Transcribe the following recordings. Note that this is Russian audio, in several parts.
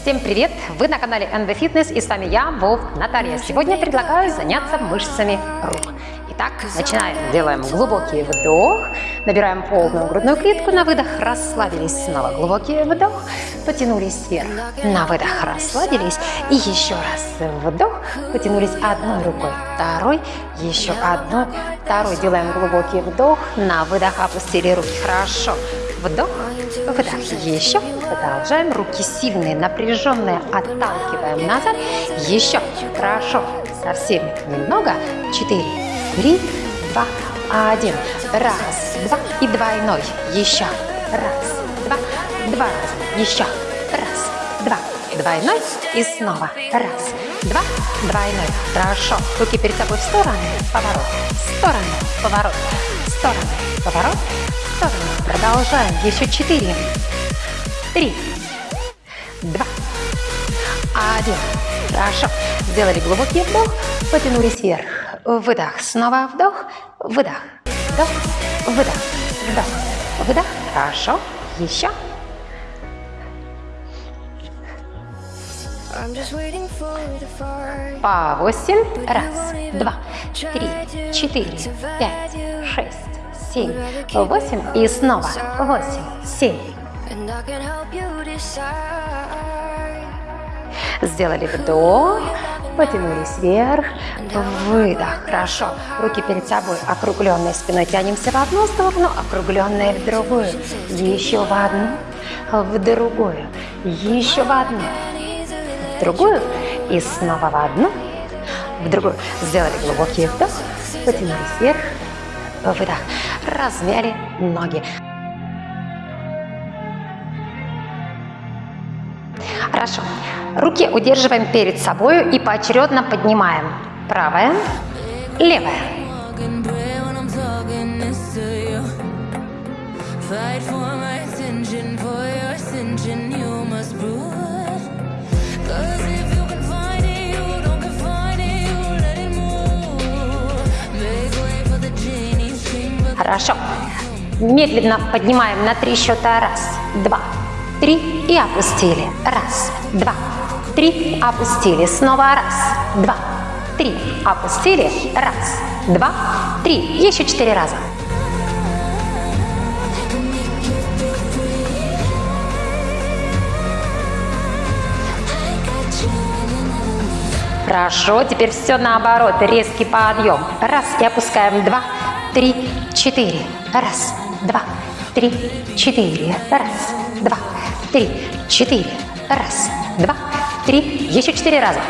Всем привет! Вы на канале NV Fitness и с вами я, Вов Наталья. Сегодня предлагаю заняться мышцами рук. Итак, начинаем. Делаем глубокий вдох, набираем полную грудную клетку, на выдох. Расслабились, снова глубокий вдох, потянулись вверх, на выдох. Расслабились. И еще раз вдох, потянулись одной рукой, второй, еще одной, второй. Делаем глубокий вдох, на выдох. Опустили руки. Хорошо. Вдох, выдох. Еще. Продолжаем. Руки сильные, напряженные. Отталкиваем назад. Еще. Хорошо. Совсем немного. Четыре, три, два, один. Раз, два. И двойной. Еще. Раз, два. Два. Еще. Раз, два. Двойной. И снова. Раз, два. Двойной. Хорошо. Руки перед собой в стороны. Поворот. В сторону. Поворот. В сторону. Поворот сторону. Продолжаем. Еще четыре, три, два, один. Хорошо. Сделали глубокий вдох, потянулись вверх. Выдох. Снова вдох, выдох, вдох, выдох, вдох, выдох. Хорошо. Еще. По восемь. Раз, два, три, четыре, пять, шесть, семь, восемь. И снова восемь, семь. Сделали вдох, потянулись вверх, выдох. Хорошо. Руки перед собой, округленной спиной. Тянемся в одну сторону, округленные в другую. Еще в одну, в другую. Еще в одну, в другую. И снова в одну, в другую. Сделали глубокий вдох, потянулись вверх, выдох. Размяли ноги. Хорошо. Руки удерживаем перед собой и поочередно поднимаем. Правая, левая. Хорошо. Медленно поднимаем на три счета. Раз, два, три и опустили. Раз, два, три, опустили. Снова раз, два, три, опустили. Раз, два, три. Еще четыре раза. Хорошо, теперь все наоборот, резкий подъем. Раз, и опускаем. Два, три, четыре. Раз, два, три, четыре. Раз, два, три, четыре. Раз, два, три. Еще четыре раза.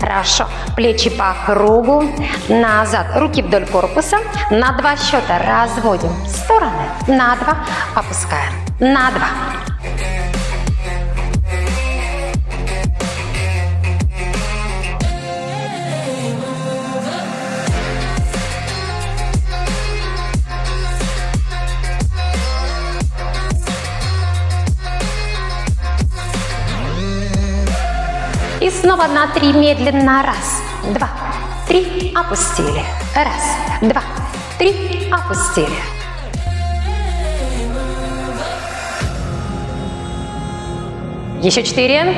Хорошо. Плечи по кругу. Назад. Руки вдоль корпуса. На два счета разводим. В стороны. На два. Опускаем. На два. Снова на три медленно. Раз, два, три. Опустили. Раз, два, три. Опустили. Еще четыре.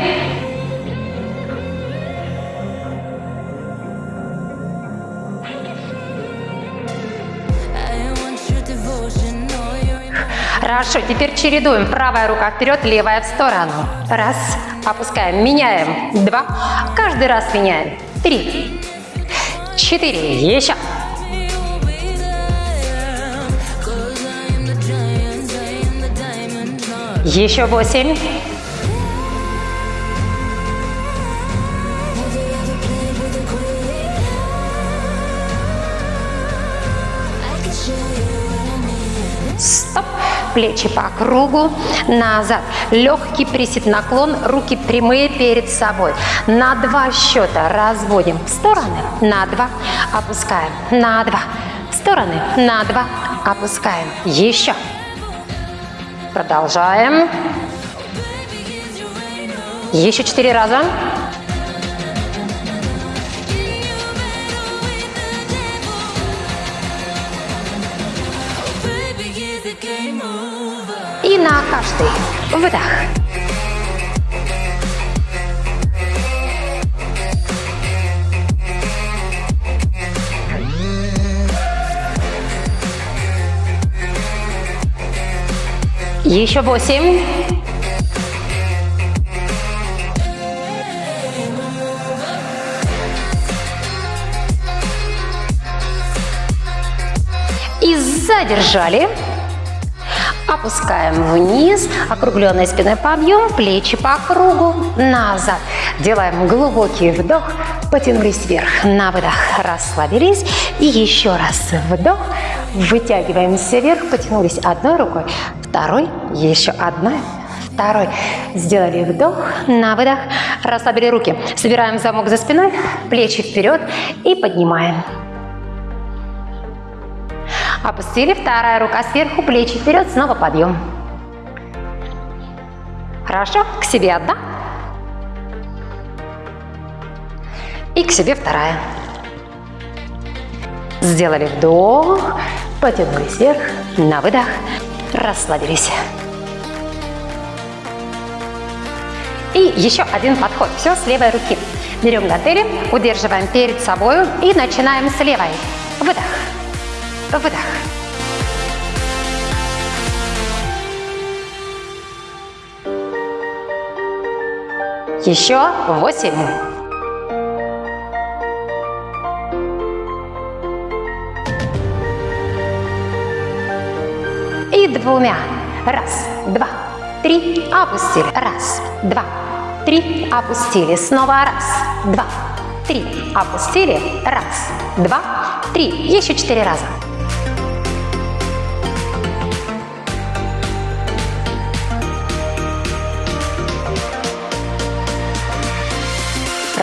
Хорошо, теперь чередуем. Правая рука вперед, левая в сторону. Раз. Опускаем. Меняем. Два. Каждый раз меняем. Три. Четыре. Еще. Еще восемь. Стоп. Плечи по кругу. Назад. Легкий присед, наклон. Руки прямые перед собой. На два счета разводим в стороны. На два. Опускаем. На два. В стороны. На два. Опускаем. Еще. Продолжаем. Еще четыре раза. Каждый выдох. Еще восемь. И задержали. Опускаем вниз, округленной спиной подъем, плечи по кругу, назад. Делаем глубокий вдох, потянулись вверх, на выдох, расслабились. И еще раз вдох, вытягиваемся вверх, потянулись одной рукой, второй, еще одна, второй. Сделали вдох, на выдох, расслабили руки. Собираем замок за спиной, плечи вперед и поднимаем. Опустили, вторая рука сверху, плечи вперед, снова подъем. Хорошо, к себе одна. И к себе вторая. Сделали вдох, потянулись вверх, на выдох, расслабились. И еще один подход. Все с левой руки. Берем гантели, удерживаем перед собой и начинаем с левой. Выдох. Выдох. Еще восемь. И двумя. Раз, два, три. Опустили. Раз, два, три. Опустили. Снова раз, два, три. Опустили. Раз, два, три. Еще четыре раза.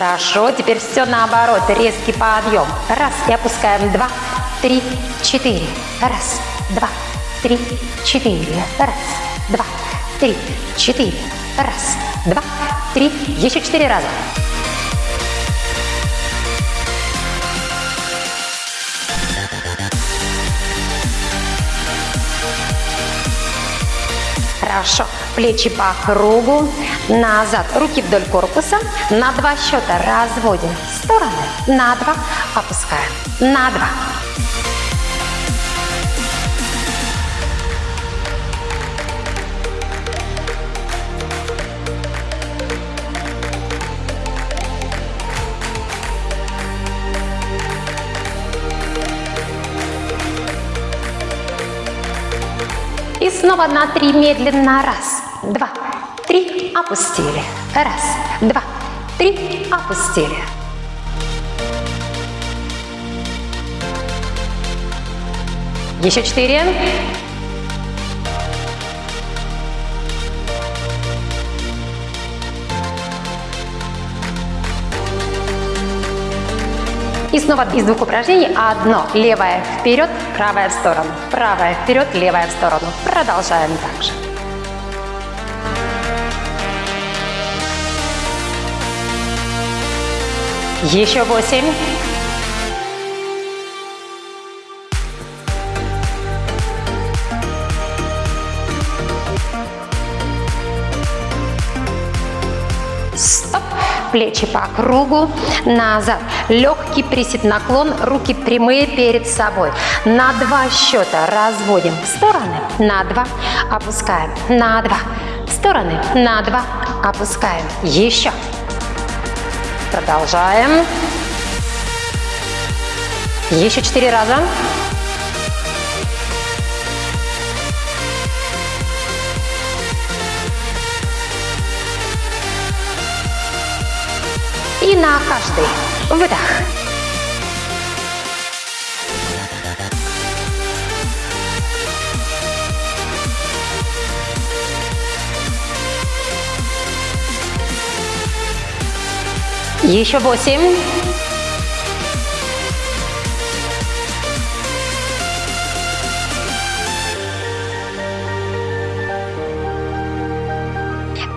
Хорошо, теперь все наоборот. Резкий подъем. Раз, и опускаем. Два, три, четыре. Раз, два, три, четыре. Раз, два, три, четыре. Раз, два, три. Еще четыре раза. Хорошо. Плечи по кругу. Назад. Руки вдоль корпуса. На два счета разводим в стороны. На два. Опускаем. На два. И снова на три медленно. Раз, два, три. Опустили. Раз, два, три. Опустили. Еще четыре. И снова из двух упражнений одно. Левая вперед, правая в сторону. Правая вперед, левая в сторону. Продолжаем так Еще восемь. Стоп. Плечи по кругу. Назад. Легкий присед, наклон. Руки прямые перед собой. На два счета разводим в стороны. На два. Опускаем. На два. В стороны. На два. Опускаем. Еще. Продолжаем. Еще четыре раза. И на каждый выдох. Еще восемь.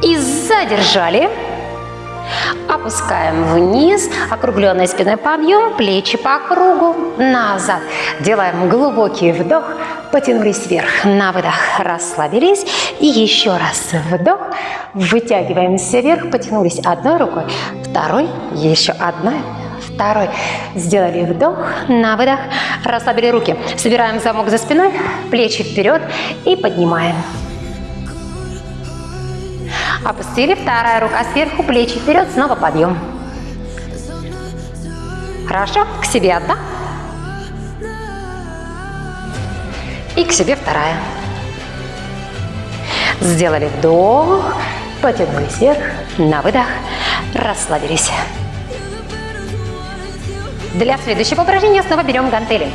И задержали. Опускаем вниз, округленной спиной подъем, плечи по кругу, назад. Делаем глубокий вдох, потянулись вверх, на выдох, расслабились. И еще раз вдох, вытягиваемся вверх, потянулись одной рукой, второй, еще одной, второй. Сделали вдох, на выдох, расслабили руки. Собираем замок за спиной, плечи вперед и поднимаем. Опустили, вторая рука сверху, плечи вперед, снова подъем. Хорошо, к себе одна. И к себе вторая. Сделали вдох, потянулись вверх, на выдох, расслабились. Для следующего упражнения снова берем гантели.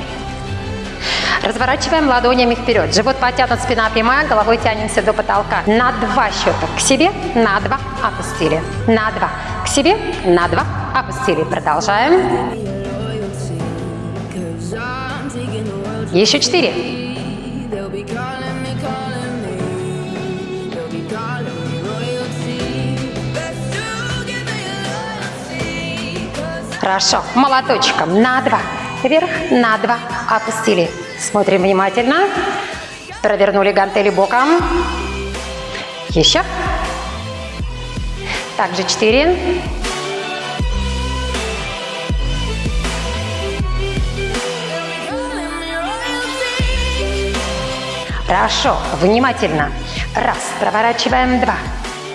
Разворачиваем ладонями вперед. Живот потянут, спина прямая, головой тянемся до потолка. На два счета к себе, на два опустили. На два к себе, на два опустили. Продолжаем. Еще четыре. Хорошо. Молоточком на два. Вверх, на два. Опустили. Смотрим внимательно. Провернули гантели боком. Еще. Также четыре. Хорошо, внимательно. Раз, проворачиваем два,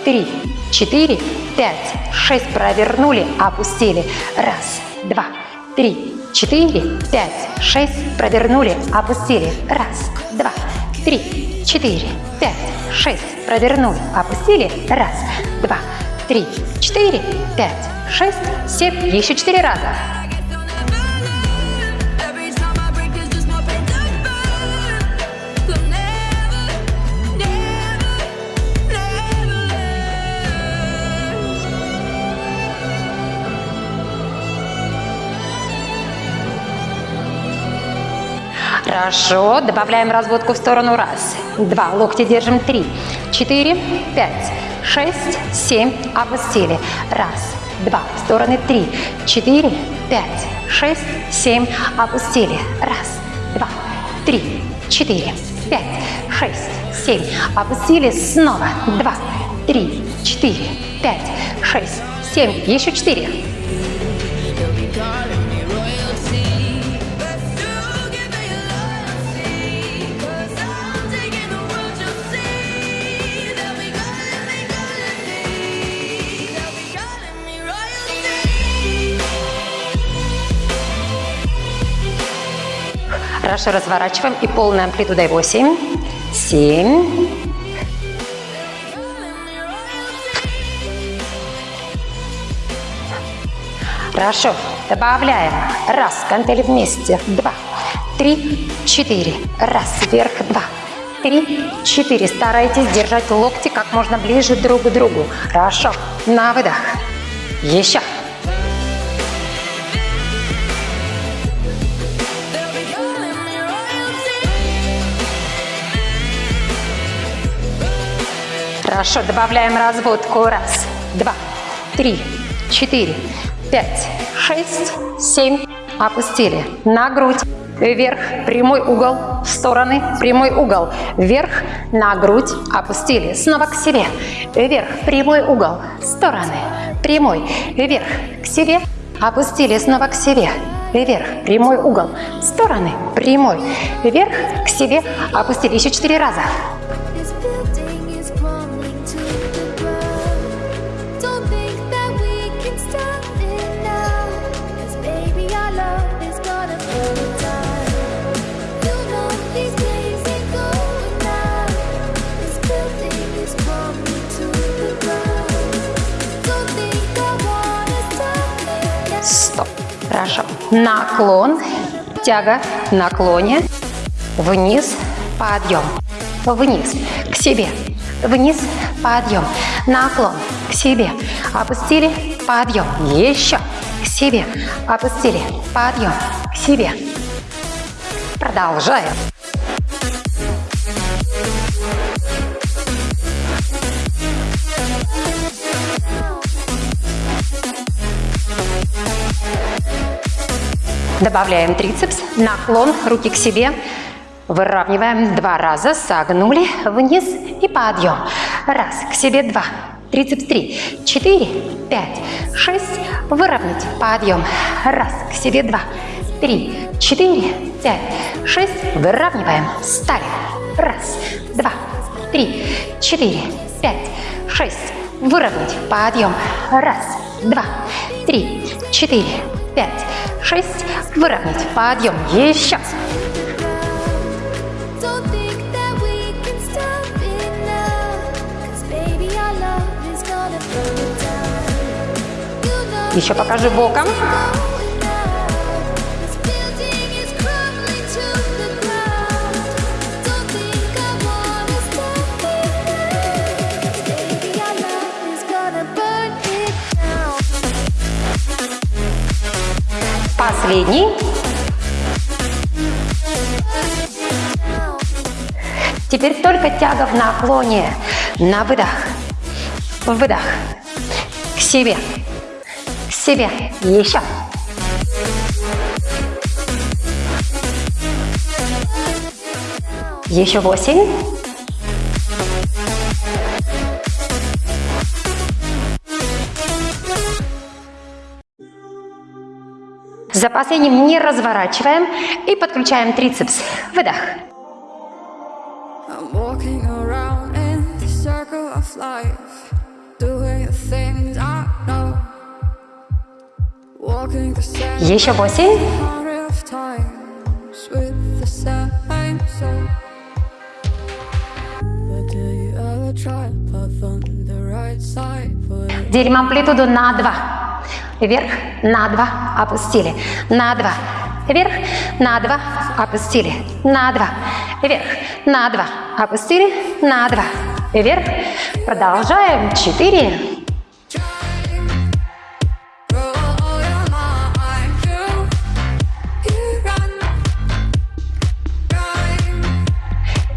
три, четыре, пять, шесть, провернули, опустили. Раз, два, три, четыре, пять, шесть, провернули, опустили. Раз, два, три, четыре, пять, шесть, провернули, опустили. Раз, два, три, четыре, пять, шесть, семь. Еще четыре раза. Хорошо. Добавляем разводку в сторону. Раз, два. Локти держим. Три, четыре, пять, шесть, семь. Опустили. Раз, два. В стороны. Три, четыре, пять, шесть, семь. Опустили. Раз, два, три, четыре, пять, шесть, семь. Опустили. Снова. Два, три, четыре, пять, шесть, семь. Еще четыре. Хорошо разворачиваем и полной амплитудой 8, 7, Хорошо. Добавляем. Раз. Гантели вместе. Два. Три. Четыре. Раз. Вверх. Два. Три. Четыре. Старайтесь держать локти как можно ближе друг к другу. Хорошо. На выдох. Еще. Хорошо, добавляем разводку. Раз, два, три, четыре, пять, шесть, семь. Опустили. На грудь. Вверх, прямой угол, в стороны, прямой угол. Вверх, на грудь, опустили. Снова к себе. Вверх, прямой угол, в стороны, прямой. Вверх, к себе, опустили. Снова к себе. Вверх, прямой угол, в стороны, прямой. Вверх, к себе, опустили. Еще четыре раза. Хорошо. Наклон, тяга, наклоне, вниз, подъем, вниз, к себе, вниз, подъем, наклон, к себе, опустили, подъем, еще, к себе, опустили, подъем, к себе. Продолжаем. Добавляем трицепс, наклон, руки к себе. Выравниваем два раза, согнули вниз и подъем. Раз, к себе два, трицепс три, четыре, пять, шесть. Выровнять, подъем. Раз, к себе два, три, четыре, пять, шесть. Выравниваем, стали. Раз, два, три, четыре, пять, шесть. Выровнять, подъем. Раз, два, три, четыре, пять, шесть. Выровнять, подъем. Еще. Don't think that Последний. Теперь только тяга в наклоне. На выдох. Выдох. К себе. К себе. Еще. Еще восемь. За последним не разворачиваем и подключаем трицепс. Выдох. Еще восемь. Делим амплитуду на два. Вверх, на два, опустили. На два. Вверх, на два, опустили. На два. Вверх, на два, опустили. На два. Вверх. Продолжаем. Четыре.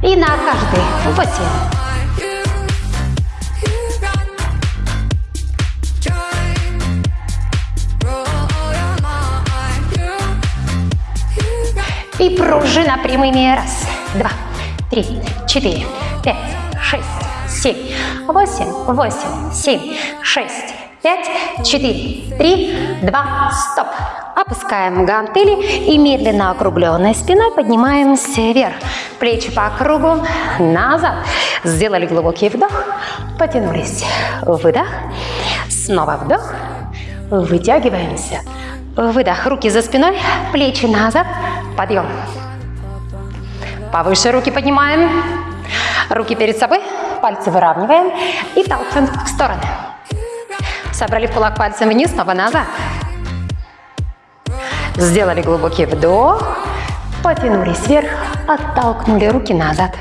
И на каждый. Восемь. И пружина прямыми. Раз, два, три, четыре, пять, шесть, семь, восемь, восемь, семь, шесть, пять, четыре, три, два, стоп. Опускаем гантели и медленно округленной спиной поднимаемся вверх. Плечи по кругу, назад. Сделали глубокий вдох, потянулись. Выдох, снова вдох, вытягиваемся. Выдох, руки за спиной, плечи назад, подъем. Повыше руки поднимаем. Руки перед собой, пальцы выравниваем и толкаем в стороны. Собрали в кулак пальцем вниз, снова назад. Сделали глубокий вдох, потянулись вверх, оттолкнули руки назад.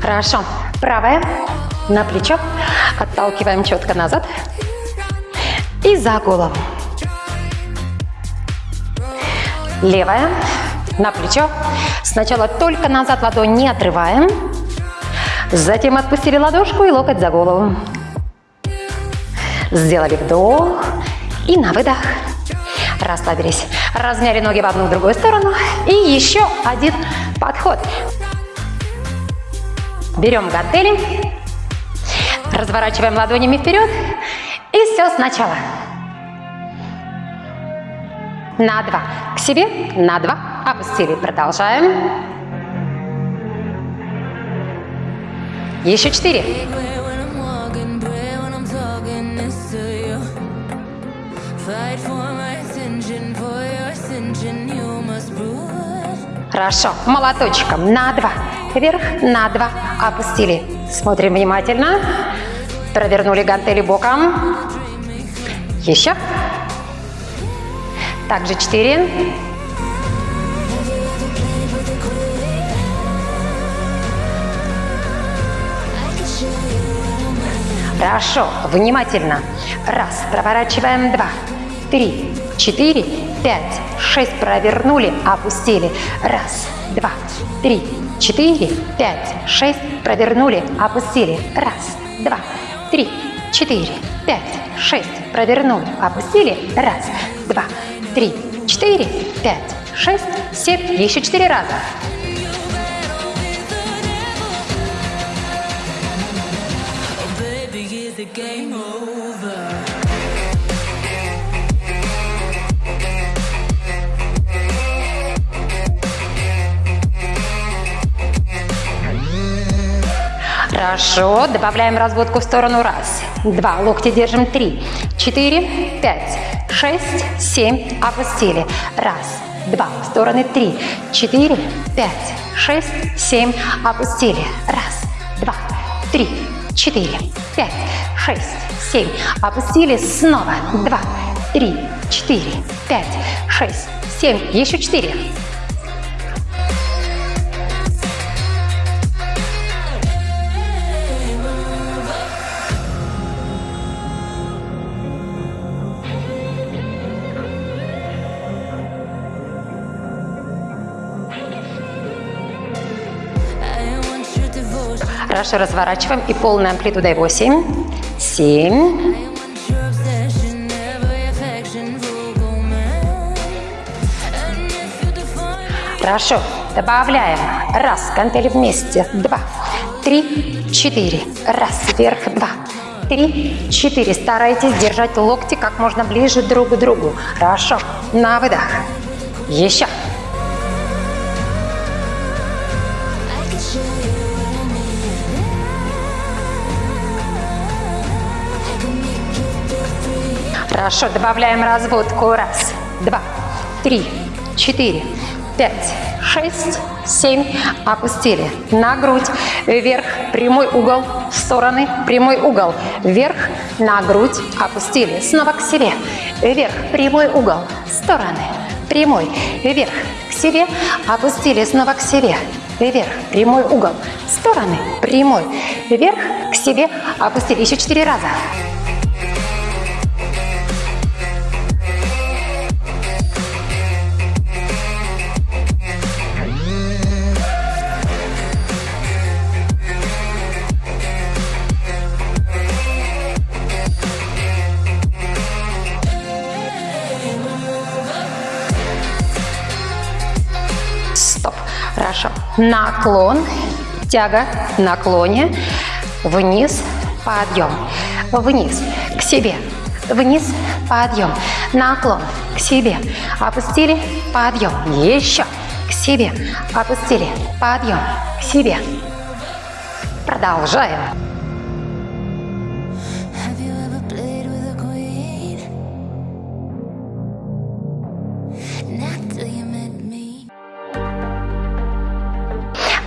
Хорошо. Правая на плечо, отталкиваем четко назад и за голову. Левая на плечо. Сначала только назад ладонь не отрываем. Затем отпустили ладошку и локоть за голову. Сделали вдох и на выдох. Расслабились. Размяли ноги в одну в другую сторону. И еще один подход. Берем гантели. Разворачиваем ладонями вперед. И все сначала. На два. К себе. На два. Опустили. Продолжаем. Еще четыре. Хорошо. Молоточком. На два. Вверх. На два. Опустили. Смотрим внимательно. Провернули гантели боком. Еще. Также четыре. Хорошо, внимательно. Раз, проворачиваем два, три, четыре, пять, шесть, провернули, опустили. Раз, два, три, четыре, пять, шесть, провернули, опустили. Раз, два, три, четыре, пять, шесть, провернули, опустили. Раз, два, три, четыре. пять, шесть, семь. Еще четыре раза. Хорошо, добавляем разводку в сторону. Раз, два, локти держим. Три, четыре, пять, шесть, семь. Опустили. Раз, два, в стороны. Три, четыре, пять, шесть, семь. Опустили. Раз, два, три, четыре, пять, шесть, семь. Опустили. Снова. Два, три, четыре, пять, шесть, семь. Еще четыре. Affection, vocal man. And if you define me, Хорошо, добавляем. Раз, гантели вместе. Два, три, четыре. Раз, вверх, два, три, четыре. Старайтесь держать локти как можно ближе друг к другу. Хорошо, на выдох. Еще. Хорошо, добавляем разводку. Раз, два, три, четыре, пять, шесть, семь. Опустили. На грудь. Вверх. Прямой угол. В стороны. Прямой угол. Вверх. На грудь. Опустили. Снова к себе. Вверх. Прямой угол. В стороны. Прямой. Вверх. К себе. Опустили. Снова к себе. Вверх. Прямой угол. Стороны. Прямой. Вверх. К себе. Опустили. Еще четыре раза. Наклон. Тяга. Наклоне. Вниз. Подъем. Вниз. К себе. Вниз. Подъем. Наклон. К себе. Опустили. Подъем. Еще. К себе. Опустили. Подъем. К себе. Продолжаем.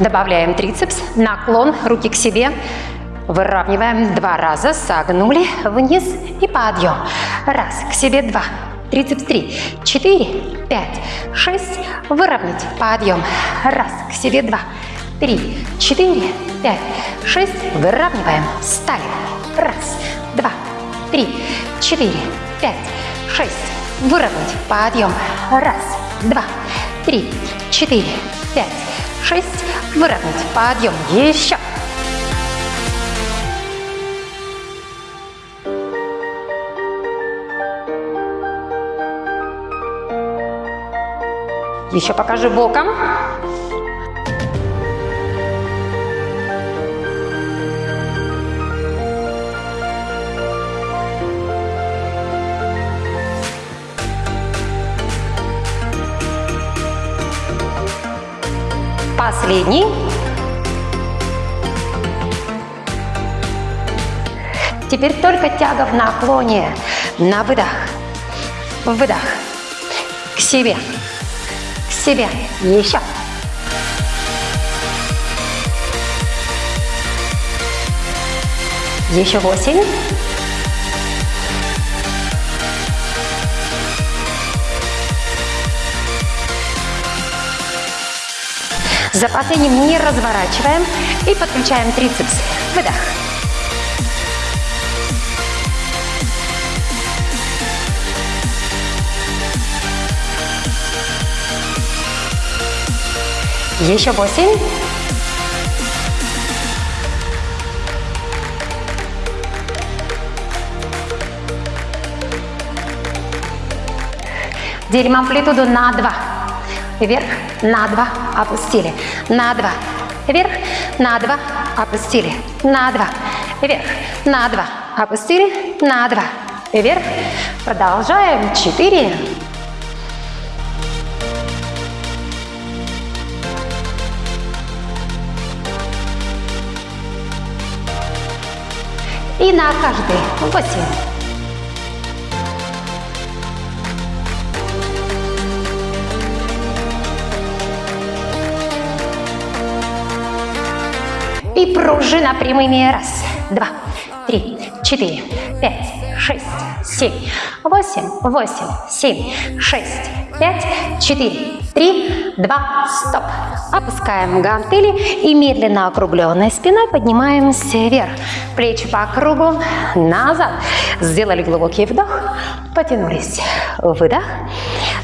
Добавляем трицепс, наклон, руки к себе. Выравниваем два раза, согнули, вниз и подъем. Раз, к себе два, трицепс три, четыре, пять, шесть, выровнять, подъем. Раз, к себе два, три, четыре, пять, шесть, выравниваем, стали. Раз, два, три, четыре, пять, шесть, выровнять, подъем. Раз, два, три, четыре, пять, шесть, выровнять, подъем, еще. Еще покажи боком. Последний. Теперь только тяга в наклоне. На выдох. Выдох. К себе. К себе. Еще. Еще восемь. За последним не разворачиваем и подключаем трицепс. Выдох. Еще восемь. Делим амплитуду на 2. Вверх, на 2, опустили. На 2. Вверх, на 2, опустили. На 2. Вверх, на 2, опустили. На 2. Вверх. Продолжаем. 4. И на каждый. 8. И пружина прямыми. Раз, два, три, четыре, пять, шесть, семь, восемь, восемь, семь, шесть, пять, четыре, три, два, стоп. Опускаем гантели и медленно округленной спиной поднимаемся вверх. Плечи по кругу, назад. Сделали глубокий вдох, потянулись. Выдох,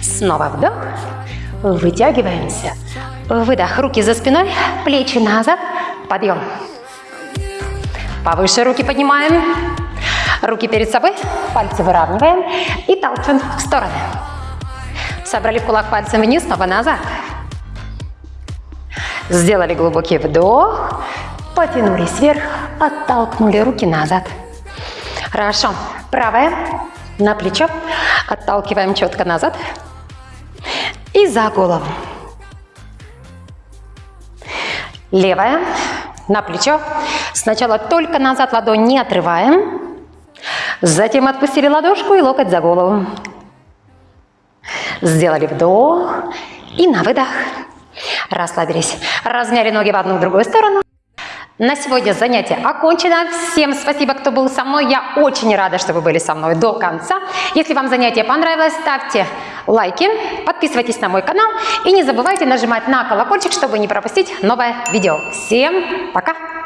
снова вдох, вытягиваемся. Выдох, руки за спиной, плечи назад, подъем. Повыше руки поднимаем. Руки перед собой, пальцы выравниваем и толчем в стороны. Собрали в кулак пальцем вниз, снова назад. Сделали глубокий вдох, потянулись вверх, оттолкнули руки назад. Хорошо. Правая на плечо, отталкиваем четко назад и за голову. Левая на плечо. Сначала только назад ладонь не отрываем. Затем отпустили ладошку и локоть за голову. Сделали вдох и на выдох. Расслабились. Размяли ноги в одну в другую сторону. На сегодня занятие окончено. Всем спасибо, кто был со мной. Я очень рада, что вы были со мной до конца. Если вам занятие понравилось, ставьте лайки, подписывайтесь на мой канал и не забывайте нажимать на колокольчик, чтобы не пропустить новое видео. Всем пока!